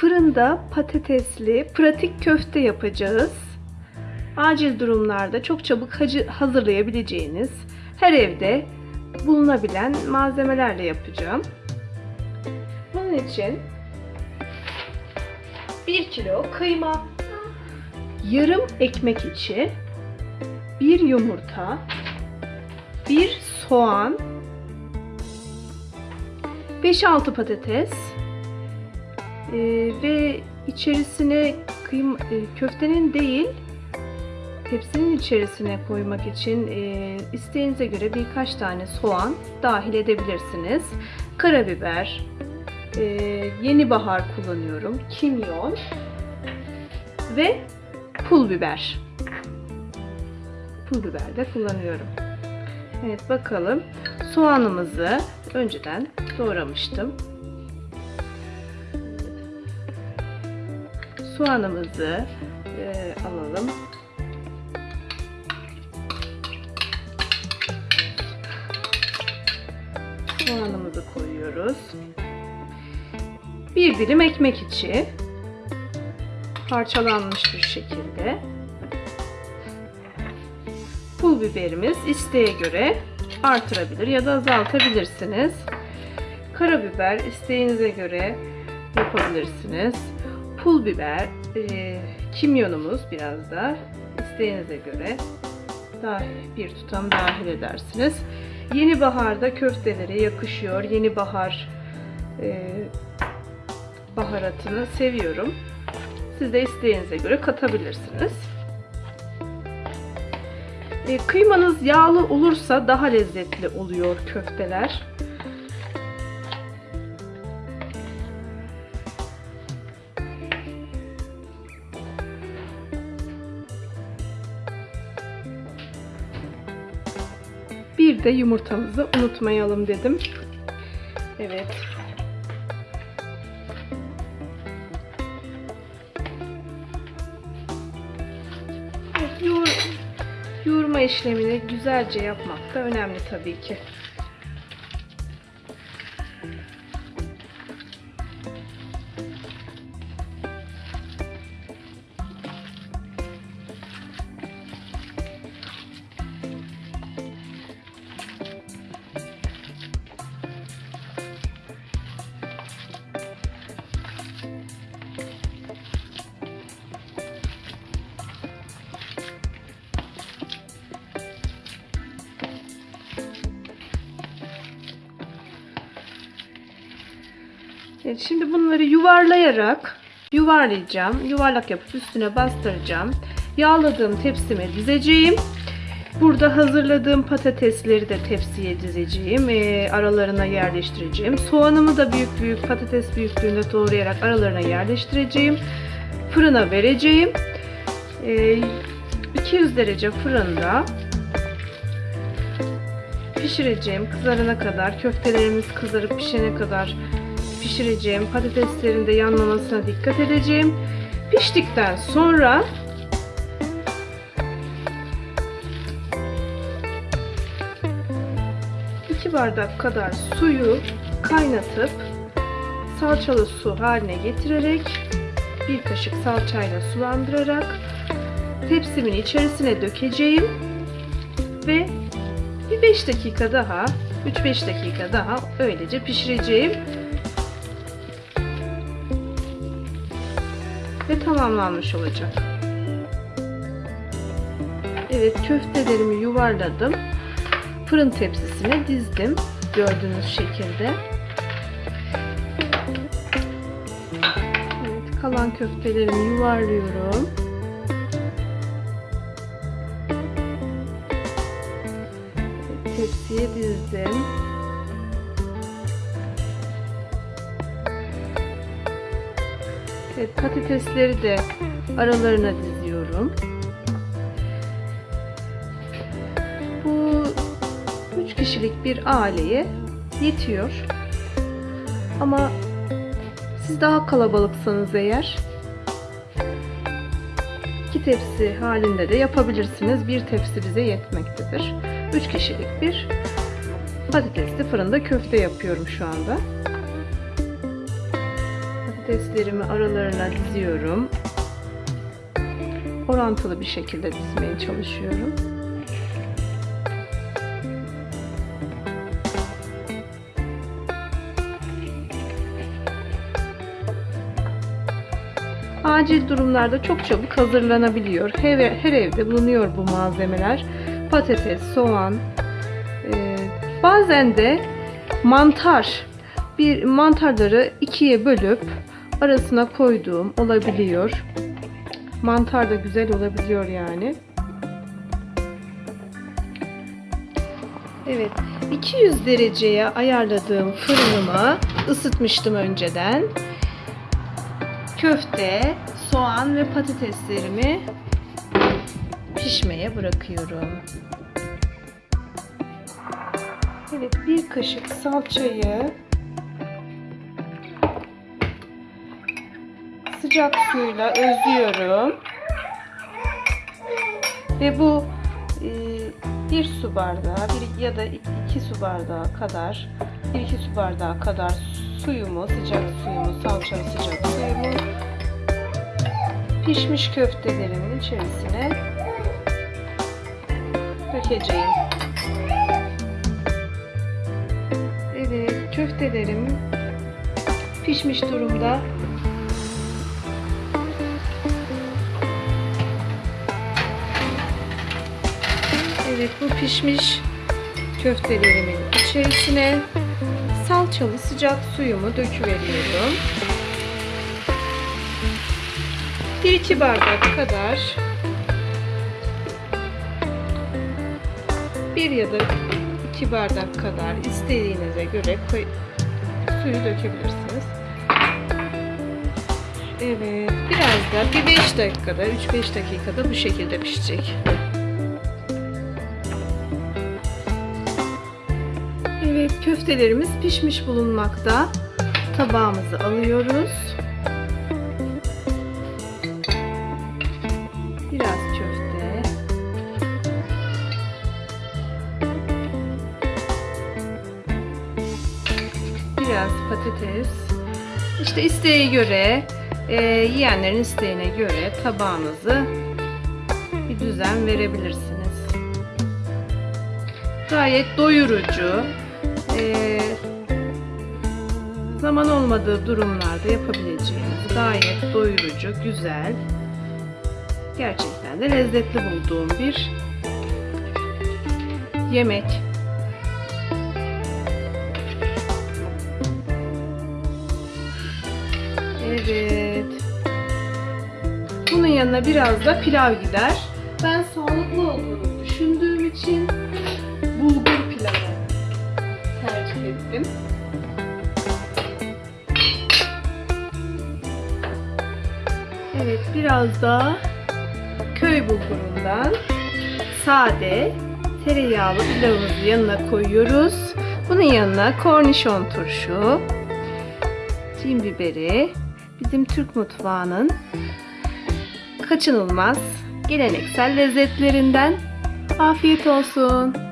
fırında patatesli pratik köfte yapacağız. Acil durumlarda çok çabuk hazırlayabileceğiniz, her evde bulunabilen malzemelerle yapacağım. Bunun için 1 kilo kıyma, yarım ekmek içi, 1 yumurta, 1 soğan, 5-6 patates ee, ve içerisine kıyma, e, köftenin değil tepsinin içerisine koymak için e, isteğinize göre birkaç tane soğan dahil edebilirsiniz. Karabiber, e, yeni bahar kullanıyorum, kimyon ve pul biber. Pul biber de kullanıyorum. Evet bakalım. Soğanımızı önceden doğramıştım. Soğanımızı e, alalım. Soğanımızı koyuyoruz. Bir dilim ekmek içi parçalanmış bir şekilde. Pul biberimiz isteğe göre artırabilir ya da azaltabilirsiniz. Karabiber isteğinize göre yapabilirsiniz. Pul biber, e, kimyonumuz biraz da isteğinize göre daha bir tutam dahil edersiniz. Yeni baharda köftelere yakışıyor. Yeni bahar e, baharatını seviyorum. Siz de isteğinize göre katabilirsiniz. E, kıymanız yağlı olursa daha lezzetli oluyor köfteler. Bir de yumurtamızı unutmayalım dedim. Evet. Yoğur, yoğurma işlemini güzelce yapmak da önemli tabii ki. Evet, şimdi bunları yuvarlayarak yuvarlayacağım. Yuvarlak yapıp üstüne bastıracağım. Yağladığım tepsime dizeceğim. Burada hazırladığım patatesleri de tepsiye dizeceğim. Ee, aralarına yerleştireceğim. Soğanımı da büyük büyük patates büyüklüğünde doğrayarak aralarına yerleştireceğim. Fırına vereceğim. Ee, 200 derece fırında pişireceğim kızarana kadar köftelerimiz kızarıp pişene kadar pişireceğim patateslerin de yanmamasına dikkat edeceğim piştikten sonra iki bardak kadar suyu kaynatıp salçalı su haline getirerek bir kaşık salçayla sulandırarak tepsimin içerisine dökeceğim ve bir 5 dakika daha 3-5 dakika daha öylece pişireceğim. Tamamlanmış olacak. Evet köftelerimi yuvarladım. Fırın tepsisine dizdim. Gördüğünüz şekilde. Evet kalan köftelerimi yuvarlıyorum. tepsiye dizdim. Evet, patatesleri de aralarına diziyorum. Bu 3 kişilik bir aileye yetiyor. Ama siz daha kalabalıksanız eğer iki tepsi halinde de yapabilirsiniz. Bir tepsi bize yetmektedir. 3 kişilik bir patatesli fırında köfte yapıyorum şu anda. Patateslerimi aralarına diziyorum. Orantılı bir şekilde dizmeye çalışıyorum. Acil durumlarda çok çabuk hazırlanabiliyor. Her, evde bulunuyor bu malzemeler. Patates, soğan, ee, bazen de mantar. Bir mantarları ikiye bölüp arasına koyduğum olabiliyor. Mantar da güzel olabiliyor yani. Evet, 200 dereceye ayarladığım fırınımı ısıtmıştım önceden. Köfte, soğan ve patateslerimi pişmeye bırakıyorum. Evet, bir kaşık salçayı sıcak suyla özlüyorum. Ve bu e, bir su bardağı bir ya da iki su bardağı kadar bir iki su bardağı kadar suyumu, sıcak suyumu, salçalı sıcak suyumu pişmiş köftelerimin içerisine dökeceğim. Evet, köftelerim pişmiş durumda. Evet, bu pişmiş köftelerimin içerisine salçalı sıcak suyumu döküveriyorum. 1-2 bardak kadar bir ya da iki bardak kadar istediğinize göre suyu dökebilirsiniz. Evet, biraz da bir 5 dakikada, 3-5 dakikada bu şekilde pişecek. Köftelerimiz pişmiş bulunmakta. Tabağımızı alıyoruz. Biraz köfte. Biraz patates. İşte isteğe göre, e, yiyenlerin isteğine göre tabağınızı bir düzen verebilirsiniz. Gayet doyurucu. E, zaman olmadığı durumlarda yapabileceğiniz gayet doyurucu, güzel, gerçekten de lezzetli bulduğum bir yemek. Evet. Bunun yanına biraz da pilav gider. Ben sağlıklı olduğunu biraz da köy bulgurundan sade tereyağlı pilavımızı yanına koyuyoruz. Bunun yanına kornişon turşu, cin biberi, bizim Türk mutfağının kaçınılmaz geleneksel lezzetlerinden afiyet olsun.